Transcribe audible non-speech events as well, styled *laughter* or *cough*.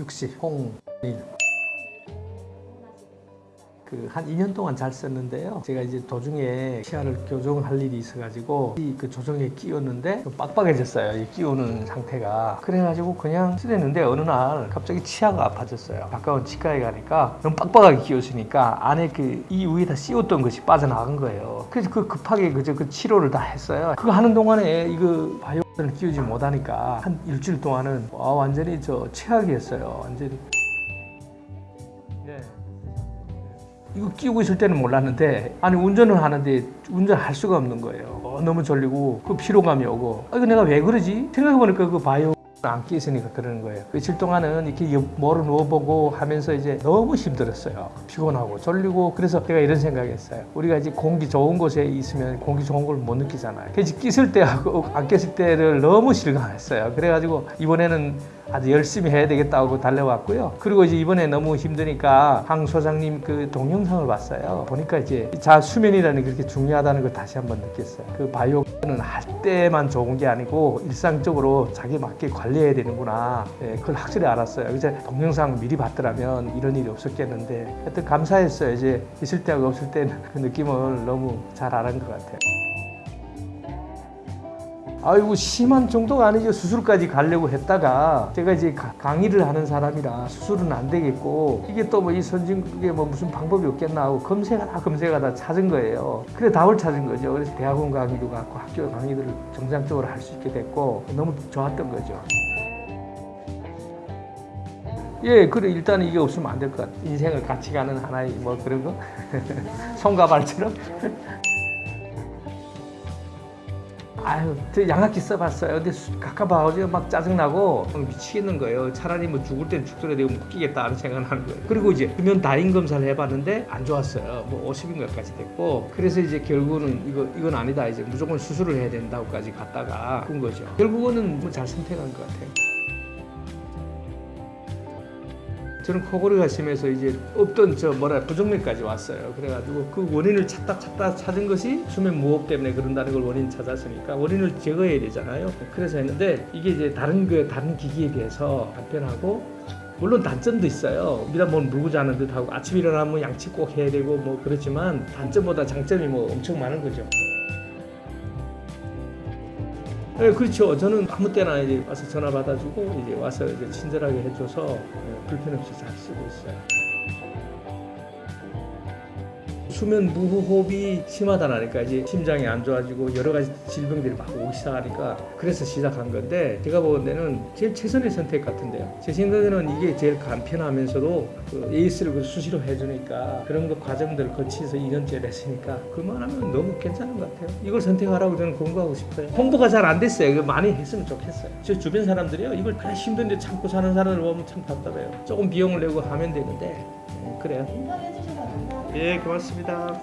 60 홍일 그 한 2년 동안 잘 썼는데요. 제가 이제 도중에 시야를 교정할 일이 있어가지고 이 그 조정에 끼웠는데 좀 빡빡해졌어요. 이 끼우는 상태가. 그래가지고 그냥 쓰랬는데 어느 날 갑자기 치아가 아파졌어요. 가까운 치과에 가니까 너무 빡빡하게 끼웠으니까 안에 그 이 위에다 씌웠던 것이 빠져나간 거예요. 그래서 그 급하게 그저 그 치료를 다 했어요. 그거 하는 동안에 이거 바이오를 끼우지 못하니까 한 일주일 동안은 와 완전히 저 최악이었어요. 완전히. 이거 끼우고 있을 때는 몰랐는데 아니 운전을 하는데 운전할 수가 없는 거예요. 어, 너무 졸리고 그 피로감이 오고 아 이거 내가 왜 그러지? 생각해보니까 그 바이오 안 끼있으니까 그러는 거예요. 며칠 동안은 이렇게 뭐를 누워보고 하면서 이제 너무 힘들었어요. 피곤하고 졸리고 그래서 제가 이런 생각했어요. 우리가 이제 공기 좋은 곳에 있으면 공기 좋은 걸 못 느끼잖아요. 그래서 끼실 때하고 안 꼈을 때를 너무 실감했어요. 그래가지고 이번에는 아주 열심히 해야 되겠다고 달려왔고요. 그리고 이제 이번에 너무 힘드니까 황 소장님 그 동영상을 봤어요. 보니까 이제 자 수면이라는 게 그렇게 중요하다는 걸 다시 한번 느꼈어요. 그 바이오는 할 때만 좋은 게 아니고 일상적으로 자기 맞게 관리해야 되는구나. 예, 그걸 확실히 알았어요. 그래서 동영상 미리 봤더라면 이런 일이 없었겠는데 하여튼 감사했어요. 이제 있을 때하고 없을 때는 그 느낌을 너무 잘 알은 것 같아요. 아이고 심한 정도가 아니죠 수술까지 가려고 했다가 제가 이제 가- 강의를 하는 사람이라 수술은 안 되겠고 이게 또 뭐 이 선진국에 뭐 무슨 방법이 없겠나 하고 검색하다 검색하다 찾은 거예요 그래 답을 찾은 거죠 그래서 대학원 강의도 갖고 학교 강의들을 정상적으로 할 수 있게 됐고 너무 좋았던 거죠 예, 그래 일단 이게 없으면 안 될 것 같아. 인생을 같이 가는 하나의 뭐 그런 거, *laughs* 손과 발처럼. *laughs* 아유, 저 양압기 써봤어요. 근데 수- 가까봐 어제 막 짜증나고 미치겠는 거예요. 차라리 뭐 죽을 땐 죽더라도 이거 묶이겠다 하는 생각을 하는 거예요. 그리고 이제 금연 다인 검사를 해봤는데 안 좋았어요. 뭐 50인가까지 됐고 그래서 이제 결국은 이거 이건 아니다. 이제 무조건 수술을 해야 된다고까지 갔다가 군 거죠. 결국은 뭐 잘 선택한 것 같아요. 저는 코골이가 심해서 이제 없던 저 뭐라 부정맥까지 왔어요. 그래가지고 그 원인을 찾다 찾다 찾은 것이 수면 무호흡 때문에 그런다는 걸 원인 찾았으니까 원인을 제거해야 되잖아요. 그래서 했는데 이게 이제 다른 그 다른 기기에 비해서 간편하고 물론 단점도 있어요. 미라 뭘 물고 자는 듯하고 아침 일어나면 양치 꼭 해야 되고 뭐 그렇지만 단점보다 장점이 뭐 엄청 많은 거죠. 네, 그렇죠. 저는 아무 때나 이제 와서 전화 받아주고 이제 와서 이제 친절하게 해줘서 예, 불편 없이 잘 쓰고 있어요. 수면 무호흡이 심하다니까 이제 심장이 안 좋아지고 여러 가지 질병들이 막 오기 시작하니까 그래서 시작한 건데 제가 보는 데는 제일 최선의 선택 같은데요. 제 생각에는 이게 제일 간편하면서도 그 에이스를 그 수시로 해주니까 그런 거 과정들을 거치서 2년째 했으니까 그만하면 너무 괜찮은 것 같아요. 이걸 선택하라고 저는 권고하고 싶어요. 홍보가 잘 안 됐어요. 많이 했으면 좋겠어요. 제 주변 사람들이요. 이걸 다 힘든데 참고 사는 사람을 보면 참 답답해요. 조금 비용을 내고 하면 되는데 예, 그래요. 인터뷰 해 주셔서 감사합니다. 예, 고맙습니다.